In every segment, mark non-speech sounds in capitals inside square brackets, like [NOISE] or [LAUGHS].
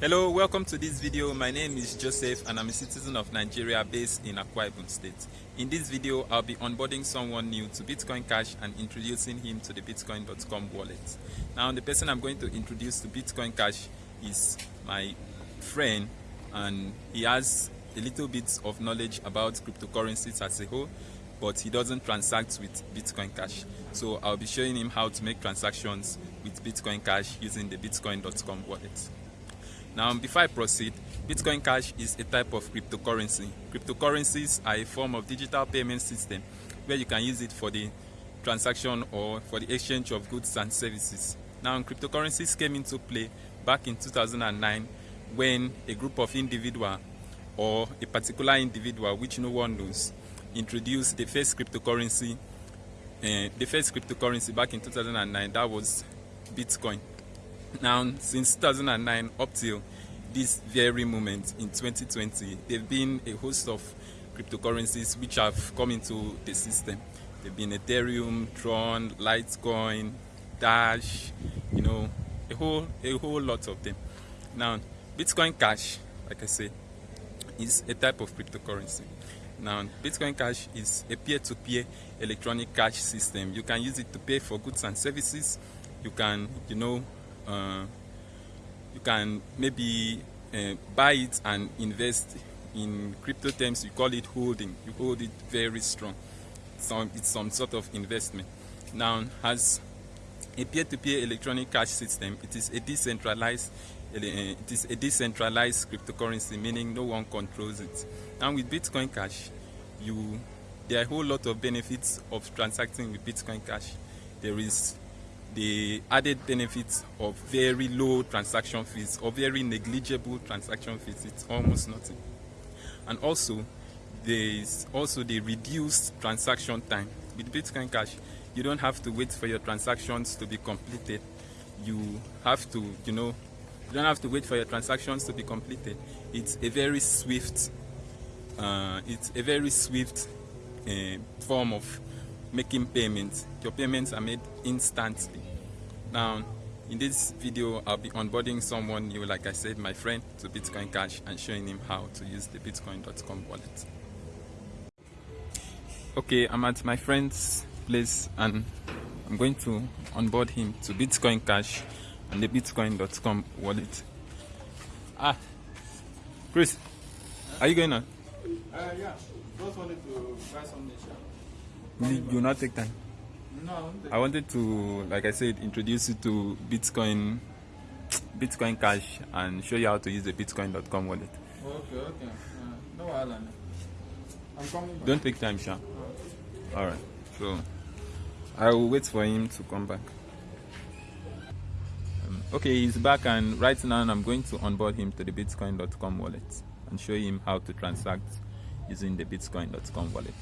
Hello, welcome to this video. My name is Joseph and I'm a citizen of Nigeria based in Akwa Ibom State. In this video, I'll be onboarding someone new to Bitcoin Cash and introducing him to the Bitcoin.com wallet. Now, the person I'm going to introduce to Bitcoin Cash is my friend and he has a little bit of knowledge about cryptocurrencies as a whole but he doesn't transact with Bitcoin Cash. So I'll be showing him how to make transactions with Bitcoin Cash using the Bitcoin.com wallet. Now, before I proceed, Bitcoin Cash is a type of cryptocurrency. Cryptocurrencies are a form of digital payment system where you can use it for the transaction or for the exchange of goods and services. Now, cryptocurrencies came into play back in 2009 when a group of individuals or a particular individual, which no one knows, introduced the first cryptocurrency, uh, the first cryptocurrency back in 2009. That was Bitcoin. Now, since 2009 up till this very moment in 2020, there have been a host of cryptocurrencies which have come into the system. There have been Ethereum, Tron, Litecoin, Dash, you know, a whole a whole lot of them. Now, Bitcoin Cash, like I said, is a type of cryptocurrency. Now, Bitcoin Cash is a peer-to-peer -peer electronic cash system. You can use it to pay for goods and services. You can, you know, uh, you can maybe uh, buy it and invest in crypto terms. You call it holding. You hold it very strong. So it's some sort of investment. Now as a peer-to-peer -peer electronic cash system it is a decentralized uh, it is a decentralized cryptocurrency meaning no one controls it. And with bitcoin cash you there are a whole lot of benefits of transacting with bitcoin cash. There is the added benefits of very low transaction fees or very negligible transaction fees. It's almost nothing. And also, there is also the reduced transaction time. With Bitcoin Cash, you don't have to wait for your transactions to be completed. You have to, you know, you don't have to wait for your transactions to be completed. It's a very swift, uh, it's a very swift uh, form of making payments. Your payments are made instantly. Now, in this video, I'll be onboarding someone new, like I said, my friend, to Bitcoin Cash and showing him how to use the Bitcoin.com wallet. Okay, I'm at my friend's place and I'm going to onboard him to Bitcoin Cash and the Bitcoin.com wallet. Ah, Chris, are you going on? Uh, yeah, just wanted to buy some nature. You will not take time. No, I wanted to, like I said, introduce you to Bitcoin, [TSK] Bitcoin Cash, and show you how to use the Bitcoin.com wallet. Okay, okay. Uh, no problem. I'm coming back. Don't take time, Sha. All right. So I will wait for him to come back. Um, okay, he's back, and right now I'm going to onboard him to the Bitcoin.com wallet and show him how to transact using the Bitcoin.com wallet.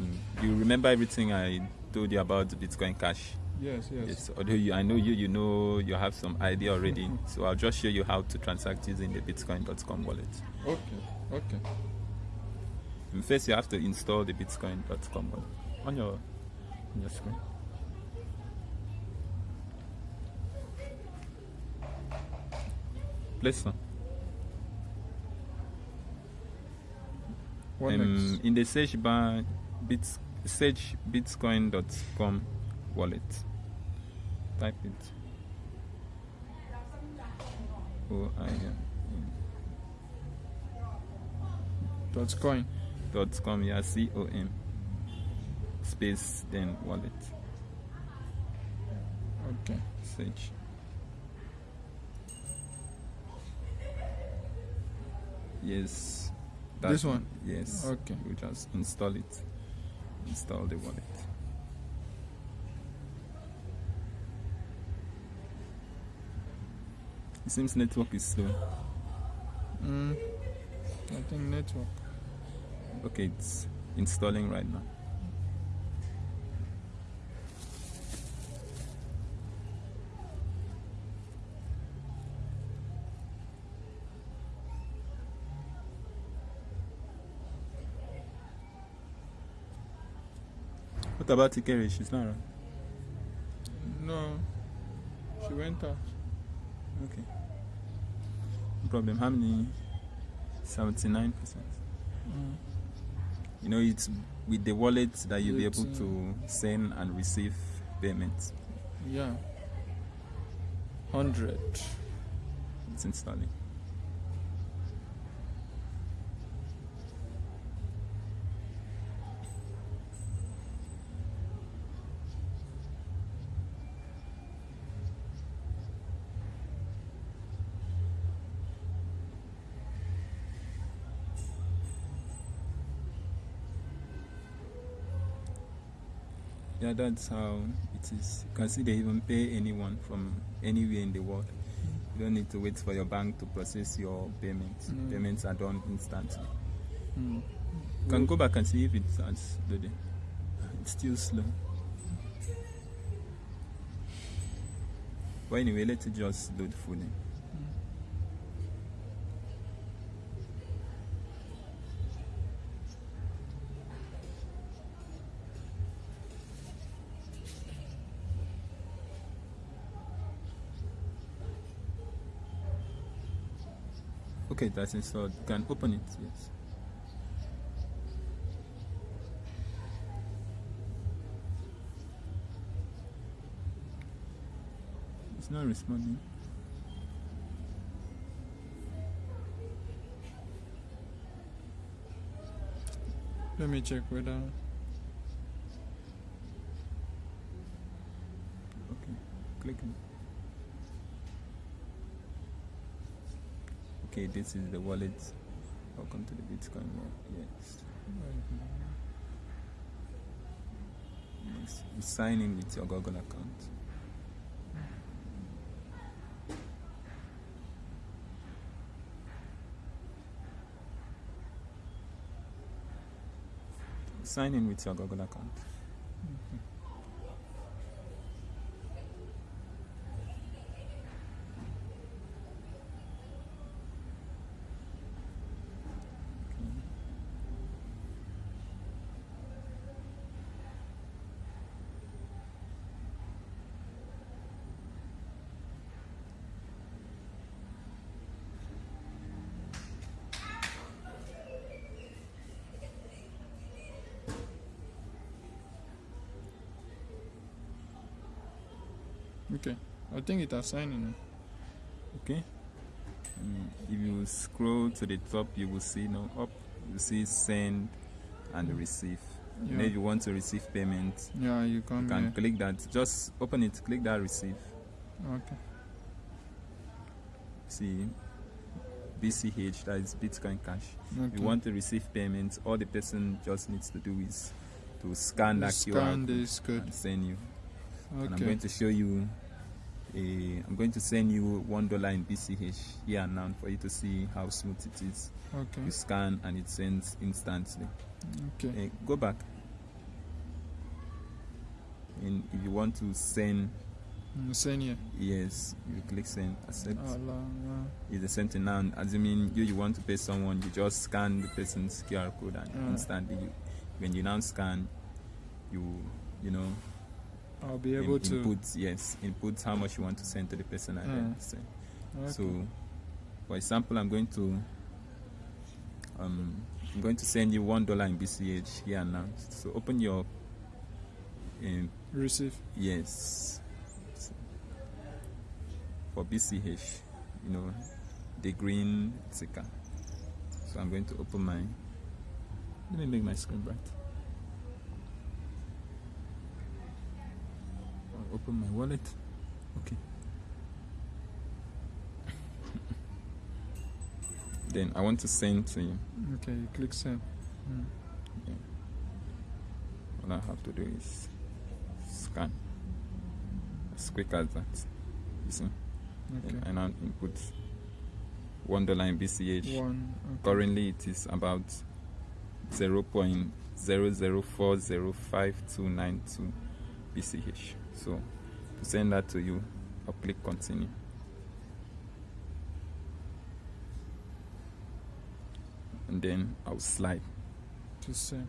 Mm. You remember everything I told you about Bitcoin Cash? Yes, yes. Yes. Although you, I know you, you know, you have some idea already. so I'll just show you how to transact using the Bitcoin.com wallet. Okay, okay. And first, you have to install the Bitcoin.com wallet on your on your screen. What um, next? in the search bar, bits, search bitcoin.com wallet. Type it. O I N Dot coin. dot com yeah C O M space then wallet Okay. search. Yes. that This one? Yes. Okay. You just install it. Install the wallet. It seems network is slow. Mm, I think network. Okay, it's installing right now. What about Ikere? She's not around. No. She went out. Okay. No problem. How many? 79%. Mm. You know, it's with the wallet that you'll be able to send and receive payments. Yeah. Hundred. It's installing. Yeah, that's how it is. You can see they even pay anyone from anywhere in the world. You don't need to wait for your bank to process your payments. Mm. Payments are done instantly. Mm. You can go back and see if it starts loading. It's still slow. But anyway, let's just load fully. Okay, that's installed. You can open it, yes. It's not responding. Let me check whether. Okay, click it. Okay, this is the wallet. Welcome to the Bitcoin world. Yes. yes. You sign in with your Google account. Sign in with your Google account. Okay. I think it has signed in. Okay. Mm, if you scroll to the top, you will see no up. You see send and receive. And Yeah. if you want to receive payment, Yeah, you you can here. click that. Just open it. Click that receive. Okay. See BCH. That is Bitcoin Cash. okay. If you want to receive payments, all the person just needs to do is to scan that QR Scan this code. and send you. Okay. And I'm going to show you. A, I'm going to send you one dollar in BCH here and now for you to see how smooth it is. Okay. You scan and it sends instantly. Okay. Eh, go back. And if you want to send, Mm, Send here. yes, you click send, accept. Allah, It's the same thing now. Assuming you, you want to pay someone, you just scan the person's QR code and Yeah. instantly, you, when you now scan, you you know. I'll be in- able to. input yes input how much you want to send to the person and then Yeah. send. Okay. So, for example, I'm going to um, I'm going to send you one dollar in BCH here and now. So open your um, Receive. yes for BCH, you know the green ticker. So I'm going to open my. Let me make my screen bright. Open my wallet. Okay. then I want to send to you. Okay. You click send. Mm. All I have to do is scan. As quick as that. You see? Okay. Then I input one dollar in BCH. One. Okay. Currently it is about zero point zero zero four zero five two nine two BCH. So to send that to you, I'll click continue. And then I'll slide. To send.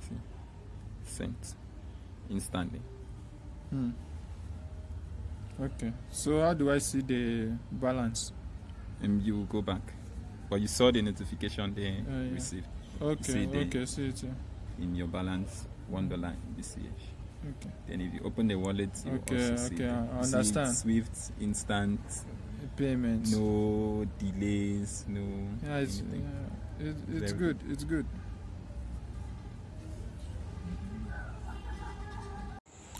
See? Sent instantly. Hmm. Okay. So how do I see the balance? And you will go back. But you saw the notification they Uh, yeah. received Okay. See okay. See it. here. in your balance one dollar in BCH. Okay. Then if you open the wallet, you Okay, also see okay, the- I understand. Swift, instant, Payments. no delays, no Yeah, it's anything. yeah, it, it's Very good. It's good.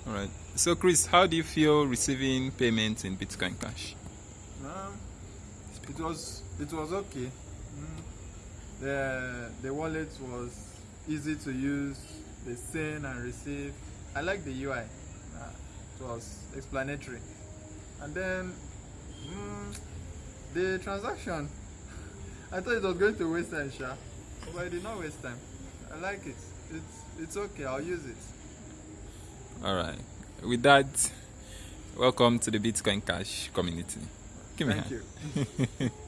All right. So, Chris, how do you feel receiving payments in Bitcoin Cash? Um, it was it was okay. Mm. The the wallet was easy to use. The send and receive. I like the UI. Uh, it was explanatory. And then mm, the transaction. [LAUGHS] I thought it was going to waste time, sure, but it did not waste time. I like it. It's it's okay. I'll use it. All right. With that, welcome to the Bitcoin Cash community. Give me a Thank hand. you. [LAUGHS]